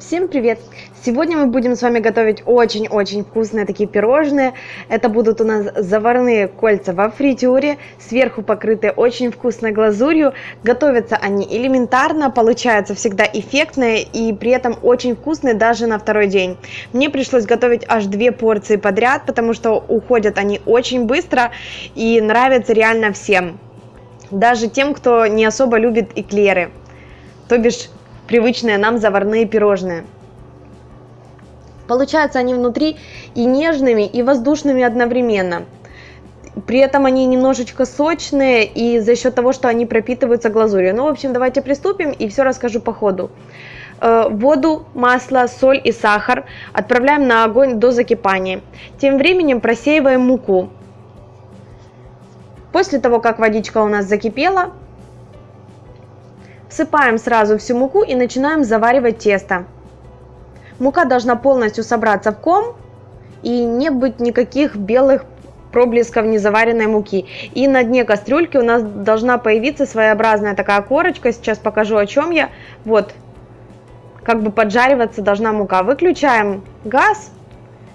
Всем привет! Сегодня мы будем с вами готовить очень-очень вкусные такие пирожные. Это будут у нас заварные кольца во фритюре, сверху покрытые очень вкусной глазурью. Готовятся они элементарно, получаются всегда эффектные и при этом очень вкусные даже на второй день. Мне пришлось готовить аж две порции подряд, потому что уходят они очень быстро и нравятся реально всем. Даже тем, кто не особо любит эклеры. То бишь привычные нам заварные пирожные. Получаются они внутри и нежными, и воздушными одновременно. При этом они немножечко сочные и за счет того, что они пропитываются глазурью. Ну, в общем, давайте приступим и все расскажу по ходу. Э, воду, масло, соль и сахар отправляем на огонь до закипания. Тем временем просеиваем муку. После того, как водичка у нас закипела, Всыпаем сразу всю муку и начинаем заваривать тесто. Мука должна полностью собраться в ком и не быть никаких белых проблесков незаваренной муки. И на дне кастрюльки у нас должна появиться своеобразная такая корочка. Сейчас покажу о чем я. Вот, как бы поджариваться должна мука. Выключаем газ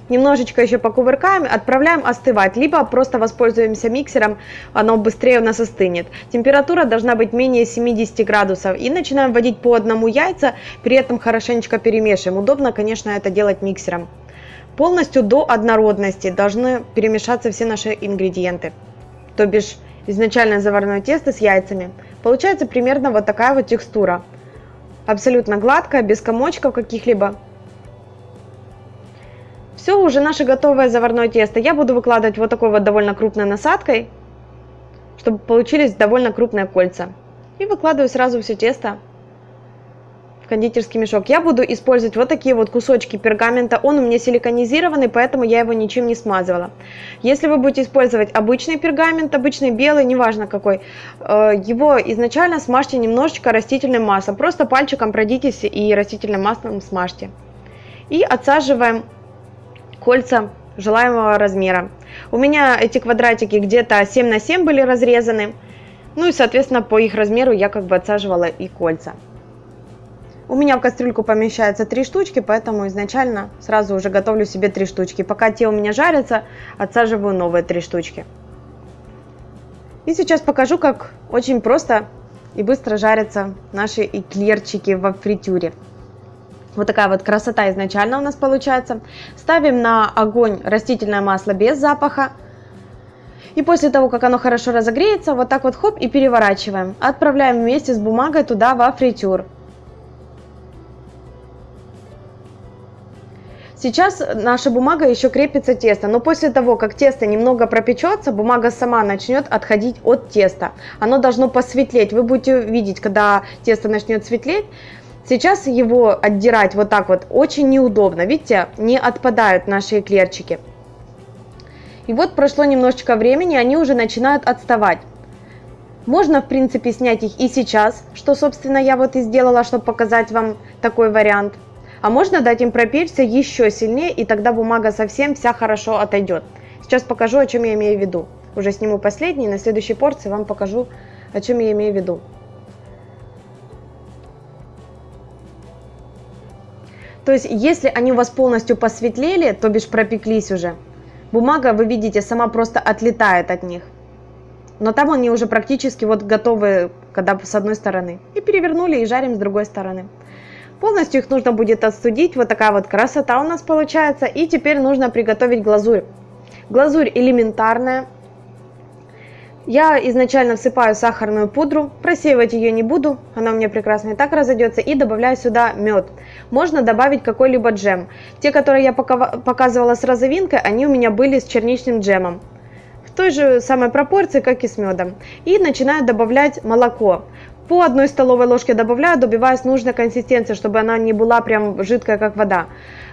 немножечко еще покувыркаем, отправляем остывать, либо просто воспользуемся миксером, оно быстрее у нас остынет. Температура должна быть менее 70 градусов и начинаем вводить по одному яйца, при этом хорошенечко перемешиваем. Удобно, конечно, это делать миксером. Полностью до однородности должны перемешаться все наши ингредиенты, то бишь изначально заварное тесто с яйцами. Получается примерно вот такая вот текстура. Абсолютно гладкая, без комочков каких-либо. Все, уже наше готовое заварное тесто. Я буду выкладывать вот такой вот довольно крупной насадкой, чтобы получились довольно крупные кольца. И выкладываю сразу все тесто в кондитерский мешок. Я буду использовать вот такие вот кусочки пергамента. Он у меня силиконизированный, поэтому я его ничем не смазывала. Если вы будете использовать обычный пергамент, обычный белый, неважно какой, э, его изначально смажьте немножечко растительным маслом. Просто пальчиком пройдитесь и растительным маслом смажьте. И отсаживаем кольца желаемого размера. У меня эти квадратики где-то 7 на 7 были разрезаны. Ну и, соответственно, по их размеру я как бы отсаживала и кольца. У меня в кастрюльку помещается три штучки, поэтому изначально сразу уже готовлю себе три штучки. Пока те у меня жарятся, отсаживаю новые три штучки. И сейчас покажу, как очень просто и быстро жарятся наши эклерчики во фритюре. Вот такая вот красота изначально у нас получается. Ставим на огонь растительное масло без запаха. И после того, как оно хорошо разогреется, вот так вот хоп и переворачиваем. Отправляем вместе с бумагой туда во фритюр. Сейчас наша бумага еще крепится тесто, но после того, как тесто немного пропечется, бумага сама начнет отходить от теста. Оно должно посветлеть. Вы будете видеть, когда тесто начнет светлеть, Сейчас его отдирать вот так вот очень неудобно. Видите, не отпадают наши эклерчики. И вот прошло немножечко времени, они уже начинают отставать. Можно, в принципе, снять их и сейчас, что, собственно, я вот и сделала, чтобы показать вам такой вариант. А можно дать им пропечься еще сильнее, и тогда бумага совсем вся хорошо отойдет. Сейчас покажу, о чем я имею в виду. Уже сниму последний, на следующей порции вам покажу, о чем я имею в виду. То есть, если они у вас полностью посветлели, то бишь пропеклись уже, бумага, вы видите, сама просто отлетает от них. Но там они уже практически вот готовы, когда с одной стороны. И перевернули и жарим с другой стороны. Полностью их нужно будет отстудить. Вот такая вот красота у нас получается. И теперь нужно приготовить глазурь. Глазурь элементарная. Я изначально всыпаю сахарную пудру, просеивать ее не буду, она у меня прекрасно и так разойдется, и добавляю сюда мед. Можно добавить какой-либо джем. Те, которые я показывала с розовинкой, они у меня были с черничным джемом. В той же самой пропорции, как и с медом. И начинаю добавлять молоко. По одной столовой ложке добавляю, добиваюсь нужной консистенции, чтобы она не была прям жидкая, как вода.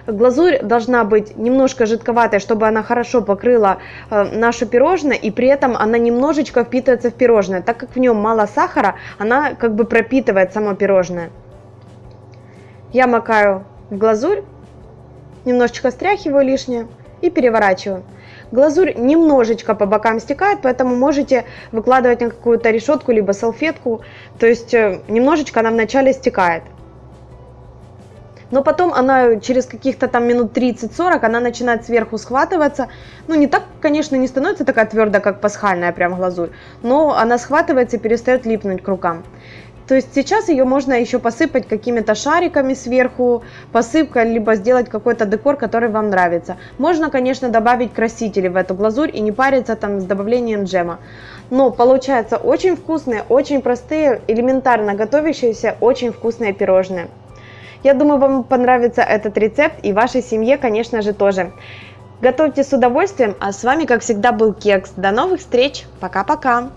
Глазурь должна быть немножко жидковатой, чтобы она хорошо покрыла э, наше пирожное, и при этом она немножечко впитывается в пирожное. Так как в нем мало сахара, она как бы пропитывает само пирожное. Я макаю в глазурь, немножечко стряхиваю лишнее и переворачиваю. Глазурь немножечко по бокам стекает, поэтому можете выкладывать на какую-то решетку, либо салфетку. То есть э, немножечко она вначале стекает. Но потом она через каких-то там минут 30-40, она начинает сверху схватываться. Ну, не так, конечно, не становится такая твердая, как пасхальная прям глазурь, но она схватывается и перестает липнуть к рукам. То есть сейчас ее можно еще посыпать какими-то шариками сверху, посыпкой, либо сделать какой-то декор, который вам нравится. Можно, конечно, добавить красители в эту глазурь и не париться там с добавлением джема. Но получаются очень вкусные, очень простые, элементарно готовящиеся, очень вкусные пирожные. Я думаю, вам понравится этот рецепт и вашей семье, конечно же, тоже. Готовьте с удовольствием, а с вами, как всегда, был Кекс. До новых встреч, пока-пока!